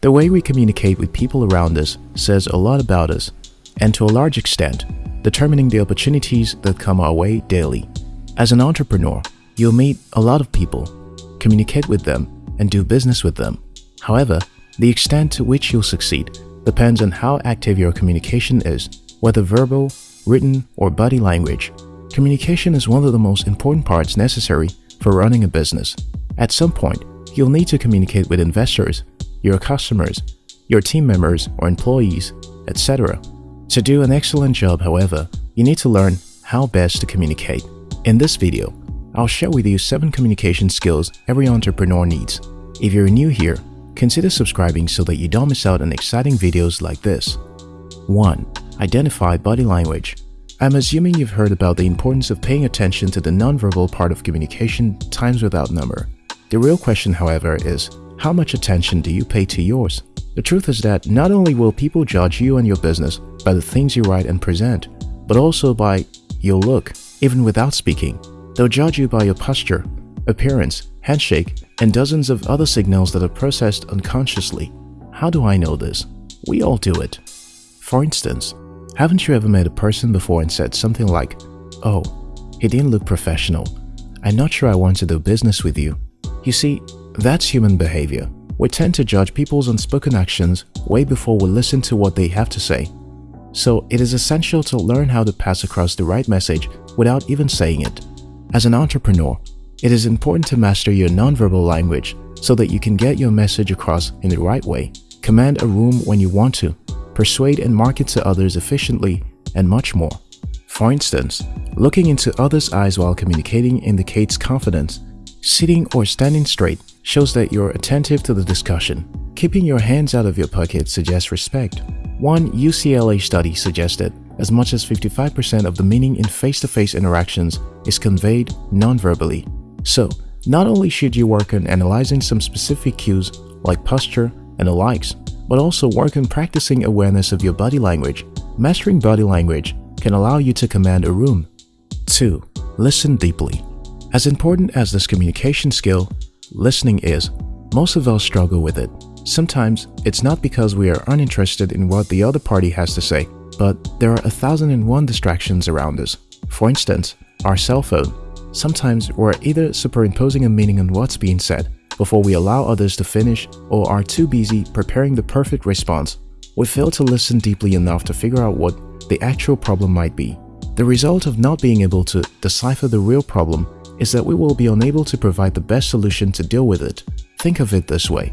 The way we communicate with people around us says a lot about us, and to a large extent, determining the opportunities that come our way daily. As an entrepreneur, you'll meet a lot of people, communicate with them, and do business with them. However, the extent to which you'll succeed depends on how active your communication is, whether verbal, written, or body language. Communication is one of the most important parts necessary for running a business. At some point, you'll need to communicate with investors, your customers, your team members or employees, etc. To do an excellent job, however, you need to learn how best to communicate. In this video, I'll share with you 7 communication skills every entrepreneur needs. If you're new here, consider subscribing so that you don't miss out on exciting videos like this. 1. Identify body language. I'm assuming you've heard about the importance of paying attention to the nonverbal part of communication times without number. The real question, however, is how much attention do you pay to yours? The truth is that not only will people judge you and your business by the things you write and present, but also by your look, even without speaking. They'll judge you by your posture, appearance, handshake, and dozens of other signals that are processed unconsciously. How do I know this? We all do it. For instance, haven't you ever met a person before and said something like, Oh, he didn't look professional. I'm not sure I want to do business with you. You see, that's human behavior. We tend to judge people's unspoken actions way before we listen to what they have to say. So it is essential to learn how to pass across the right message without even saying it. As an entrepreneur, it is important to master your nonverbal language so that you can get your message across in the right way, command a room when you want to, persuade and market to others efficiently, and much more. For instance, looking into others' eyes while communicating indicates confidence. Sitting or standing straight shows that you're attentive to the discussion. Keeping your hands out of your pocket suggests respect. One UCLA study suggested as much as 55% of the meaning in face-to-face -face interactions is conveyed non-verbally. So, not only should you work on analyzing some specific cues like posture and the likes, but also work on practicing awareness of your body language. Mastering body language can allow you to command a room. 2. Listen deeply. As important as this communication skill, listening is, most of us struggle with it. Sometimes, it's not because we are uninterested in what the other party has to say, but there are a thousand and one distractions around us. For instance, our cell phone. Sometimes we're either superimposing a meaning on what's being said before we allow others to finish or are too busy preparing the perfect response. We fail to listen deeply enough to figure out what the actual problem might be. The result of not being able to decipher the real problem is that we will be unable to provide the best solution to deal with it. Think of it this way.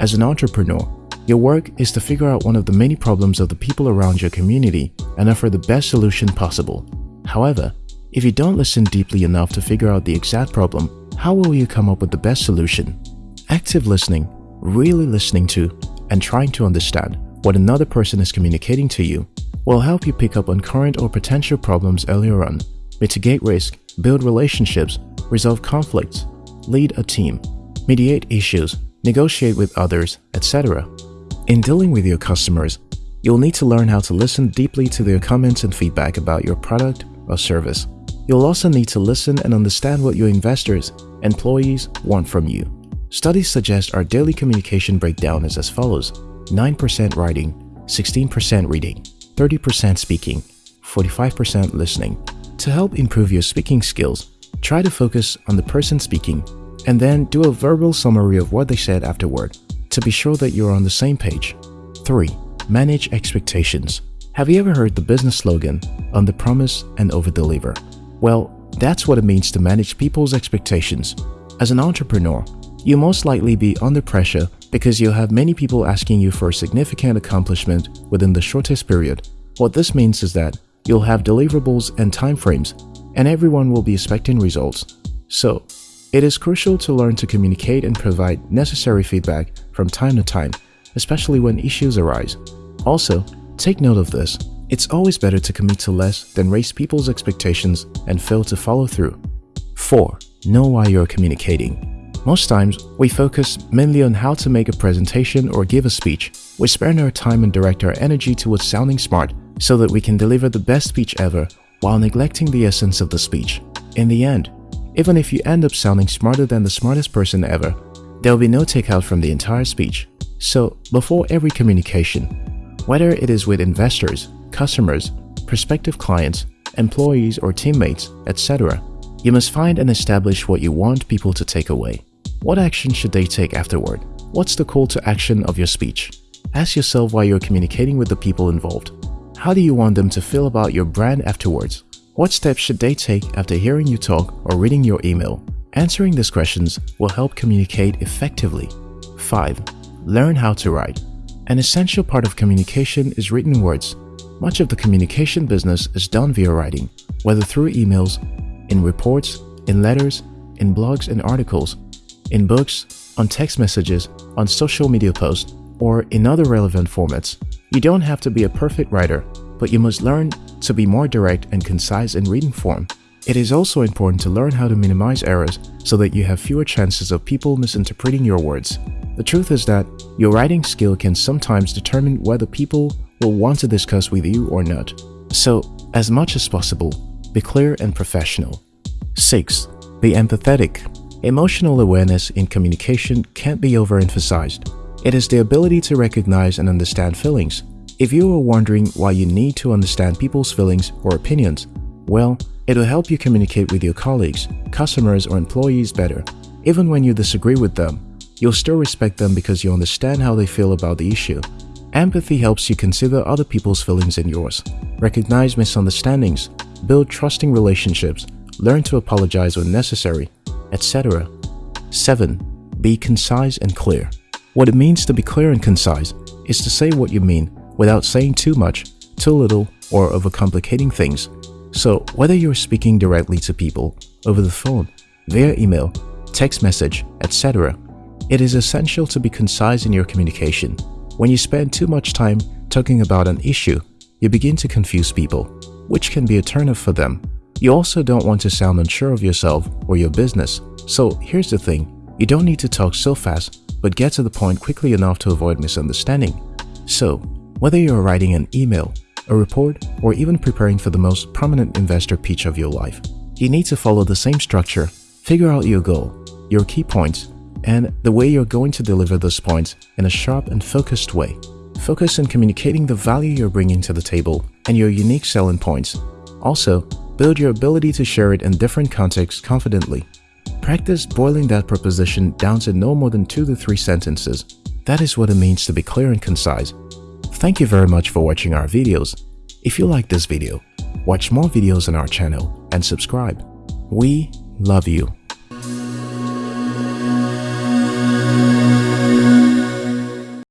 As an entrepreneur, your work is to figure out one of the many problems of the people around your community and offer the best solution possible. However, if you don't listen deeply enough to figure out the exact problem, how will you come up with the best solution? Active listening, really listening to and trying to understand what another person is communicating to you will help you pick up on current or potential problems earlier on, mitigate risk, build relationships, resolve conflicts, lead a team, mediate issues, negotiate with others, etc. In dealing with your customers, you'll need to learn how to listen deeply to their comments and feedback about your product or service. You'll also need to listen and understand what your investors, employees want from you. Studies suggest our daily communication breakdown is as follows 9% writing, 16% reading, 30% speaking, 45% listening. To help improve your speaking skills, try to focus on the person speaking and then do a verbal summary of what they said afterward to be sure that you're on the same page. 3. Manage expectations. Have you ever heard the business slogan, under promise and over deliver? Well, that's what it means to manage people's expectations. As an entrepreneur, you'll most likely be under pressure because you'll have many people asking you for a significant accomplishment within the shortest period. What this means is that you'll have deliverables and timeframes, and everyone will be expecting results. So, it is crucial to learn to communicate and provide necessary feedback from time to time, especially when issues arise. Also, take note of this. It's always better to commit to less than raise people's expectations and fail to follow through. 4. Know why you're communicating. Most times, we focus mainly on how to make a presentation or give a speech. We spend our time and direct our energy towards sounding smart so that we can deliver the best speech ever while neglecting the essence of the speech. In the end, even if you end up sounding smarter than the smartest person ever, there will be no takeout from the entire speech. So, before every communication, whether it is with investors, customers, prospective clients, employees or teammates, etc., you must find and establish what you want people to take away. What action should they take afterward? What's the call to action of your speech? Ask yourself why you're communicating with the people involved. How do you want them to feel about your brand afterwards? What steps should they take after hearing you talk or reading your email? Answering these questions will help communicate effectively. 5. Learn how to write. An essential part of communication is written words. Much of the communication business is done via writing, whether through emails, in reports, in letters, in blogs and articles, in books, on text messages, on social media posts, or in other relevant formats. You don't have to be a perfect writer, but you must learn to be more direct and concise in reading form. It is also important to learn how to minimize errors so that you have fewer chances of people misinterpreting your words. The truth is that your writing skill can sometimes determine whether people will want to discuss with you or not. So, as much as possible, be clear and professional. 6. Be empathetic. Emotional awareness in communication can't be overemphasized. It is the ability to recognize and understand feelings. If you are wondering why you need to understand people's feelings or opinions, well, it will help you communicate with your colleagues, customers or employees better. Even when you disagree with them, You'll still respect them because you understand how they feel about the issue. Empathy helps you consider other people's feelings and yours, recognize misunderstandings, build trusting relationships, learn to apologize when necessary, etc. 7. Be concise and clear. What it means to be clear and concise is to say what you mean without saying too much, too little, or overcomplicating things. So whether you're speaking directly to people, over the phone, via email, text message, etc., it is essential to be concise in your communication. When you spend too much time talking about an issue, you begin to confuse people, which can be a turnoff for them. You also don't want to sound unsure of yourself or your business. So here's the thing, you don't need to talk so fast, but get to the point quickly enough to avoid misunderstanding. So, whether you're writing an email, a report, or even preparing for the most prominent investor pitch of your life, you need to follow the same structure, figure out your goal, your key points, and the way you're going to deliver those points in a sharp and focused way. Focus on communicating the value you're bringing to the table and your unique selling points. Also, build your ability to share it in different contexts confidently. Practice boiling that proposition down to no more than two to three sentences. That is what it means to be clear and concise. Thank you very much for watching our videos. If you like this video, watch more videos on our channel and subscribe. We love you.